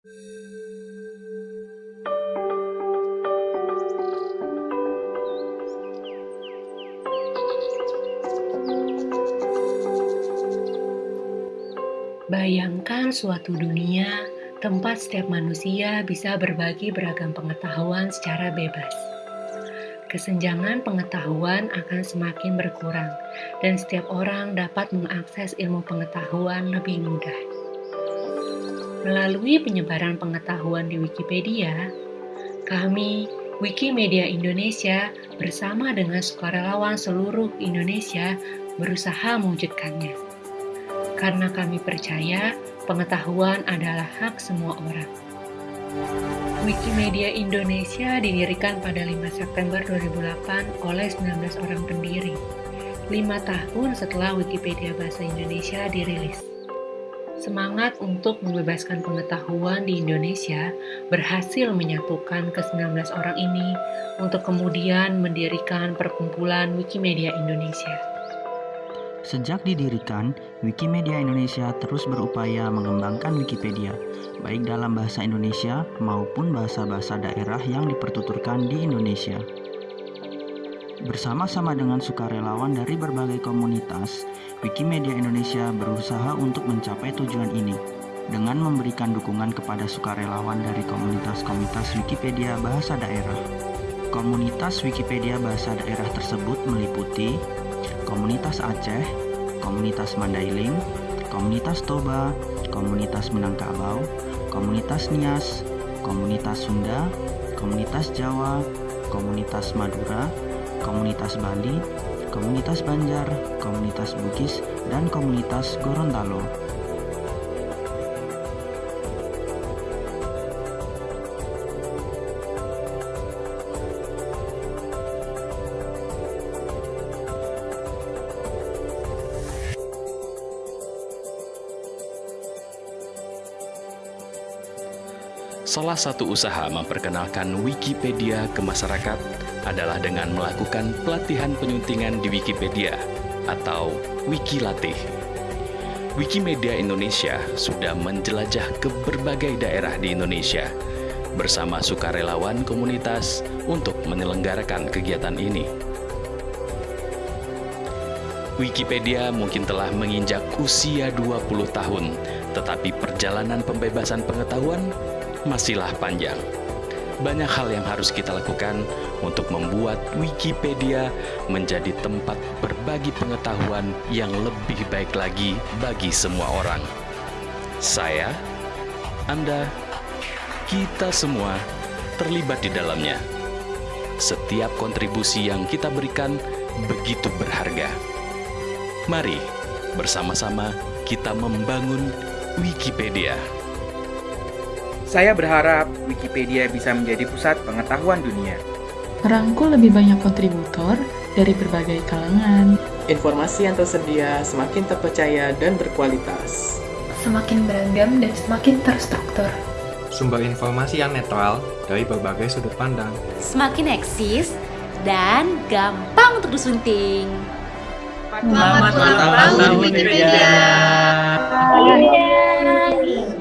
Bayangkan suatu dunia tempat setiap manusia bisa berbagi beragam pengetahuan secara bebas. Kesenjangan pengetahuan akan semakin berkurang, dan setiap orang dapat mengakses ilmu pengetahuan lebih mudah. Melalui penyebaran pengetahuan di Wikipedia, kami, Wikimedia Indonesia, bersama dengan sukarelawan seluruh Indonesia, berusaha mewujudkannya. Karena kami percaya pengetahuan adalah hak semua orang. Wikimedia Indonesia didirikan pada 5 September 2008 oleh 19 orang pendiri, 5 tahun setelah Wikipedia Bahasa Indonesia dirilis. Semangat untuk membebaskan pengetahuan di Indonesia berhasil menyatukan ke-19 orang ini untuk kemudian mendirikan perkumpulan Wikimedia Indonesia. Sejak didirikan, Wikimedia Indonesia terus berupaya mengembangkan Wikipedia, baik dalam bahasa Indonesia maupun bahasa-bahasa daerah yang dipertuturkan di Indonesia. Bersama-sama dengan sukarelawan dari berbagai komunitas, Wikimedia Indonesia berusaha untuk mencapai tujuan ini dengan memberikan dukungan kepada sukarelawan dari komunitas-komunitas Wikipedia bahasa daerah. Komunitas Wikipedia bahasa daerah tersebut meliputi komunitas Aceh, komunitas Mandailing, komunitas Toba, komunitas Minangkabau, komunitas Nias, komunitas Sunda, komunitas Jawa, komunitas Madura, komunitas Bali, komunitas Banjar, komunitas Bugis, dan komunitas Gorontalo. Salah satu usaha memperkenalkan Wikipedia ke masyarakat adalah dengan melakukan pelatihan penyuntingan di Wikipedia atau Wikilatih. Wikimedia Indonesia sudah menjelajah ke berbagai daerah di Indonesia bersama sukarelawan komunitas untuk menyelenggarakan kegiatan ini. Wikipedia mungkin telah menginjak usia 20 tahun, tetapi perjalanan pembebasan pengetahuan masihlah panjang. Banyak hal yang harus kita lakukan untuk membuat Wikipedia menjadi tempat berbagi pengetahuan yang lebih baik lagi bagi semua orang. Saya, Anda, kita semua terlibat di dalamnya. Setiap kontribusi yang kita berikan begitu berharga. Mari bersama-sama kita membangun Wikipedia. Saya berharap Wikipedia bisa menjadi pusat pengetahuan dunia. Merangkul lebih banyak kontributor dari berbagai kalangan. Informasi yang tersedia semakin terpercaya dan berkualitas. Semakin beragam dan semakin terstruktur. Sumber informasi yang netral dari berbagai sudut pandang. Semakin eksis dan gampang untuk disunting. Selamat ulang tahun Wikipedia. Wikipedia.